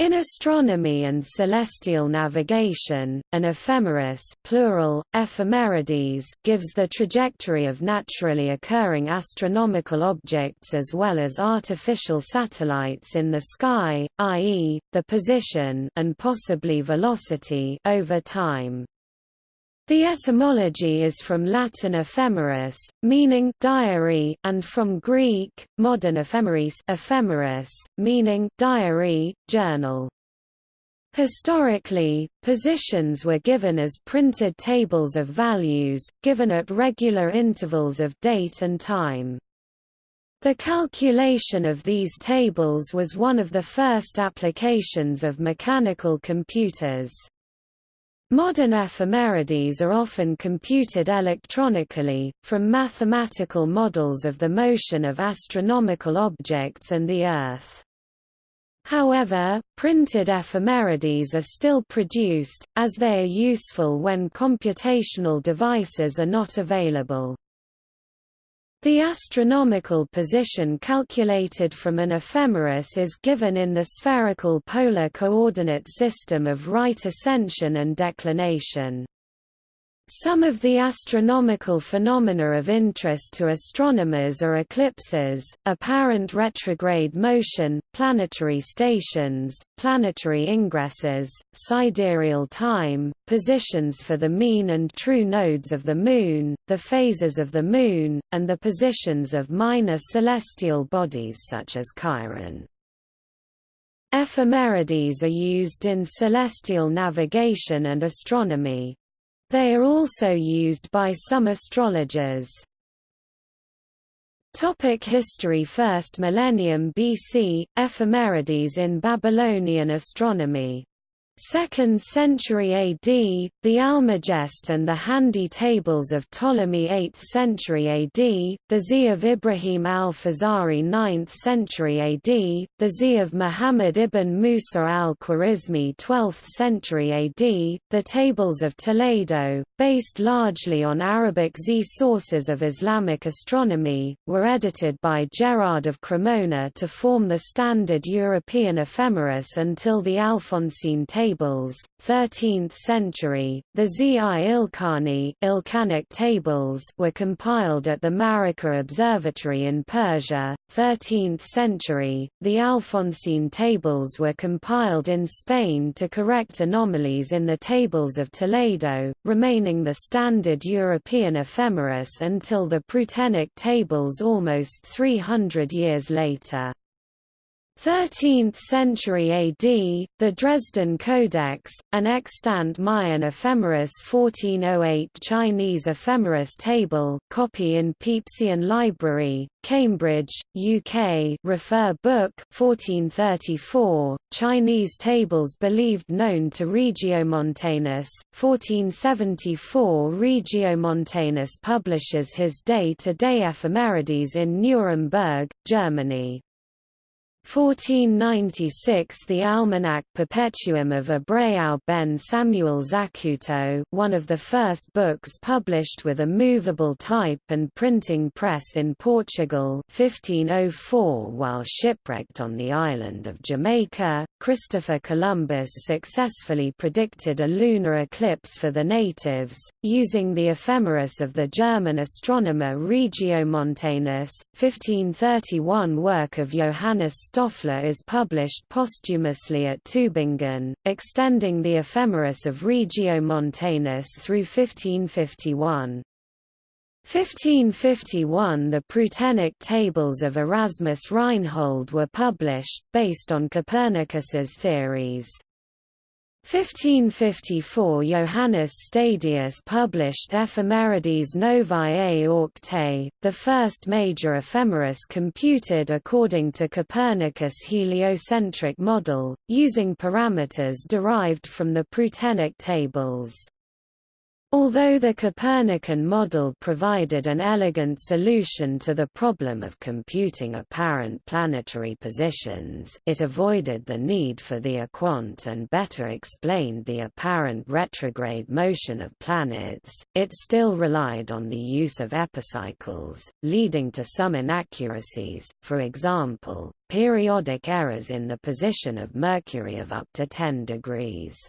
In astronomy and celestial navigation, an ephemeris plural, ephemerides gives the trajectory of naturally occurring astronomical objects as well as artificial satellites in the sky, i.e., the position and possibly velocity over time. The etymology is from Latin ephemeris, meaning diary, and from Greek, modern ephemeris, ephemeris meaning diary, journal. Historically, positions were given as printed tables of values, given at regular intervals of date and time. The calculation of these tables was one of the first applications of mechanical computers. Modern ephemerides are often computed electronically, from mathematical models of the motion of astronomical objects and the Earth. However, printed ephemerides are still produced, as they are useful when computational devices are not available. The astronomical position calculated from an ephemeris is given in the spherical polar coordinate system of right ascension and declination. Some of the astronomical phenomena of interest to astronomers are eclipses, apparent retrograde motion, planetary stations, planetary ingresses, sidereal time, positions for the mean and true nodes of the Moon, the phases of the Moon, and the positions of minor celestial bodies such as Chiron. Ephemerides are used in celestial navigation and astronomy. They are also used by some astrologers. Topic history First millennium BC, ephemerides in Babylonian astronomy 2nd century AD, the Almagest and the Handy tables of Ptolemy 8th century AD, the Zi of Ibrahim al-Fazari 9th century AD, the Zi of Muhammad ibn Musa al-Khwarizmi 12th century AD, the tables of Toledo, based largely on Arabic Z sources of Islamic astronomy, were edited by Gerard of Cremona to form the standard European ephemeris until the Alphonsine tables, 13th century, the Zi-Ilkhani Ilkhanic tables were compiled at the Maragheh Observatory in Persia, 13th century, the Alphonsine tables were compiled in Spain to correct anomalies in the tables of Toledo, remaining the standard European ephemeris until the Prutenic tables almost 300 years later. 13th century AD, the Dresden Codex, an extant Mayan ephemeris 1408 Chinese ephemeris table copy in Pepysian Library, Cambridge, UK refer book 1434, Chinese tables believed known to Regiomontanus, 1474 Regiomontanus publishes his day-to-day -day ephemerides in Nuremberg, Germany. 1496 The Almanac Perpetuum of Abraão ben Samuel Zacuto one of the first books published with a movable type and printing press in Portugal 1504 While shipwrecked on the island of Jamaica, Christopher Columbus successfully predicted a lunar eclipse for the natives, using the ephemeris of the German astronomer Regiomontanus, 1531 work of Johannes Stoffler is published posthumously at Tübingen, extending the ephemeris of Regiomontanus through 1551. 1551 The Prutenic tables of Erasmus Reinhold were published, based on Copernicus's theories. 1554 Johannes Stadius published Ephemerides Novae Auctae, the first major ephemeris computed according to Copernicus' heliocentric model, using parameters derived from the Prutenic tables. Although the Copernican model provided an elegant solution to the problem of computing apparent planetary positions it avoided the need for the equant and better explained the apparent retrograde motion of planets, it still relied on the use of epicycles, leading to some inaccuracies, for example, periodic errors in the position of Mercury of up to 10 degrees.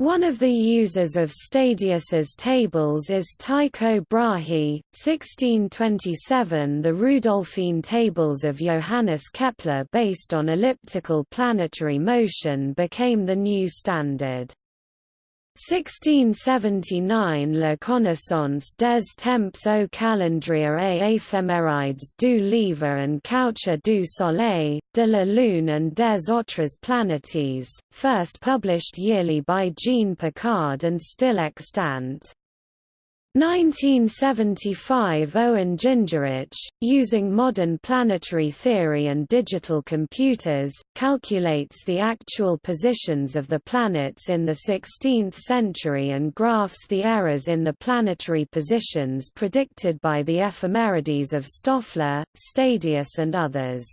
One of the users of Stadius's tables is Tycho Brahe, 1627 The Rudolphine tables of Johannes Kepler based on elliptical planetary motion became the new standard. 1679 La connaissance des temps au calendrier et éphémérides du livre and coucher du soleil, de la lune and des autres planétes, first published yearly by Jean Picard and still extant. 1975 Owen Gingerich, using modern planetary theory and digital computers, calculates the actual positions of the planets in the 16th century and graphs the errors in the planetary positions predicted by the ephemerides of Stoffler, Stadius and others.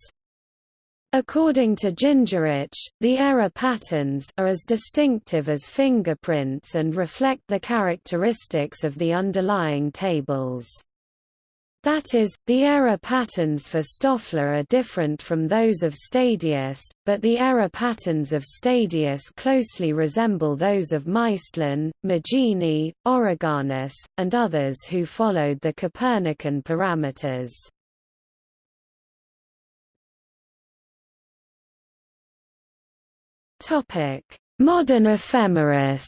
According to Gingerich, the error patterns are as distinctive as fingerprints and reflect the characteristics of the underlying tables. That is, the error patterns for Stoffler are different from those of Stadius, but the error patterns of Stadius closely resemble those of Maestlin, Magini, Origanus, and others who followed the Copernican parameters. Topic: Modern ephemeris.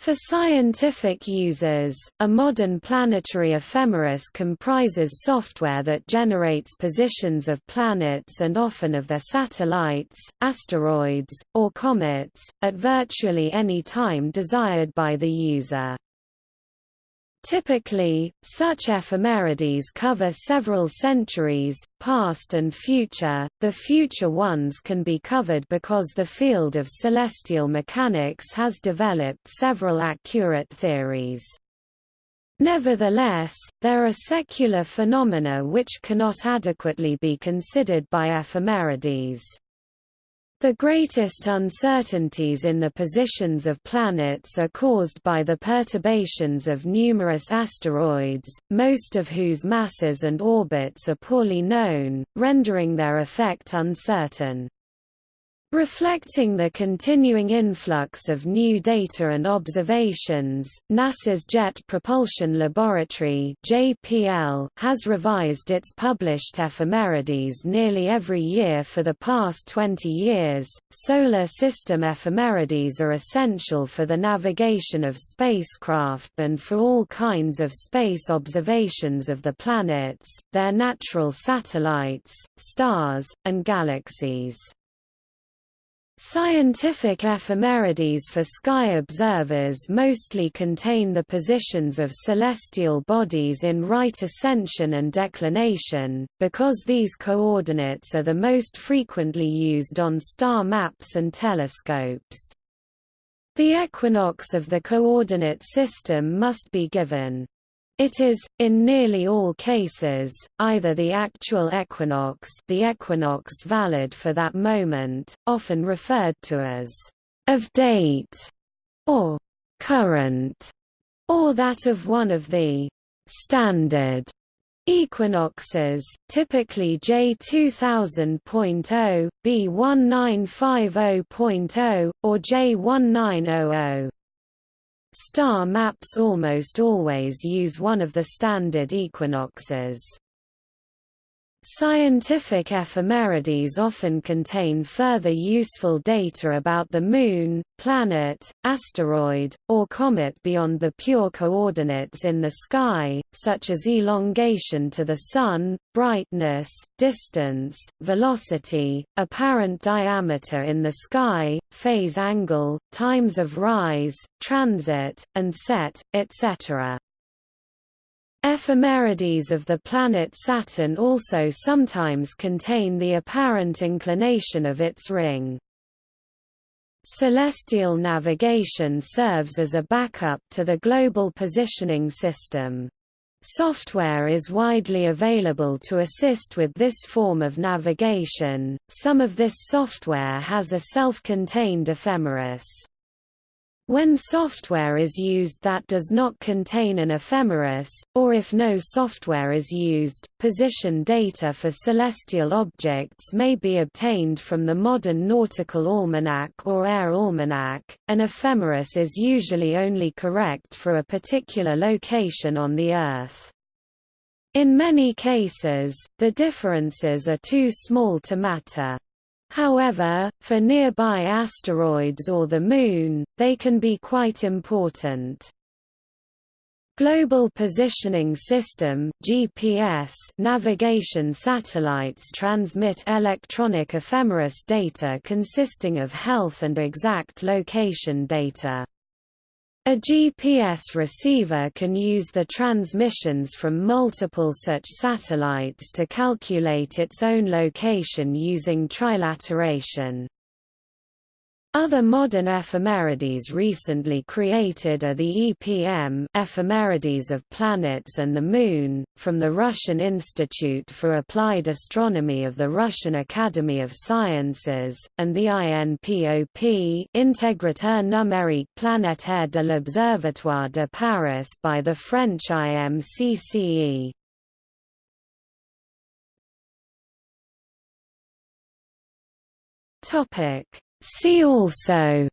For scientific users, a modern planetary ephemeris comprises software that generates positions of planets and often of their satellites, asteroids, or comets, at virtually any time desired by the user. Typically, such ephemerides cover several centuries, past and future. The future ones can be covered because the field of celestial mechanics has developed several accurate theories. Nevertheless, there are secular phenomena which cannot adequately be considered by ephemerides. The greatest uncertainties in the positions of planets are caused by the perturbations of numerous asteroids, most of whose masses and orbits are poorly known, rendering their effect uncertain. Reflecting the continuing influx of new data and observations, NASA's Jet Propulsion Laboratory (JPL) has revised its published ephemerides nearly every year for the past 20 years. Solar system ephemerides are essential for the navigation of spacecraft and for all kinds of space observations of the planets, their natural satellites, stars, and galaxies. Scientific ephemerides for sky observers mostly contain the positions of celestial bodies in right ascension and declination, because these coordinates are the most frequently used on star maps and telescopes. The equinox of the coordinate system must be given. It is, in nearly all cases, either the actual equinox the equinox valid for that moment, often referred to as of date, or current, or that of one of the standard equinoxes, typically J2000.0, B1950.0, or J1900. Star maps almost always use one of the standard equinoxes. Scientific ephemerides often contain further useful data about the Moon, planet, asteroid, or comet beyond the pure coordinates in the sky, such as elongation to the Sun, brightness, distance, velocity, apparent diameter in the sky, phase angle, times of rise, transit, and set, etc. Ephemerides of the planet Saturn also sometimes contain the apparent inclination of its ring. Celestial navigation serves as a backup to the Global Positioning System. Software is widely available to assist with this form of navigation, some of this software has a self-contained ephemeris. When software is used that does not contain an ephemeris, or if no software is used, position data for celestial objects may be obtained from the modern nautical almanac or air almanac. An ephemeris is usually only correct for a particular location on the Earth. In many cases, the differences are too small to matter. However, for nearby asteroids or the Moon, they can be quite important. Global Positioning System GPS navigation satellites transmit electronic ephemeris data consisting of health and exact location data. A GPS receiver can use the transmissions from multiple such satellites to calculate its own location using trilateration. Other modern ephemerides recently created are the EPM ephemerides of planets and the Moon, from the Russian Institute for Applied Astronomy of the Russian Academy of Sciences, and the INPOP Intégrateur numérique planétaire de l'Observatoire de Paris by the French IMCCE. Topic See also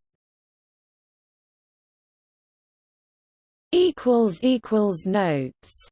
equals equals notes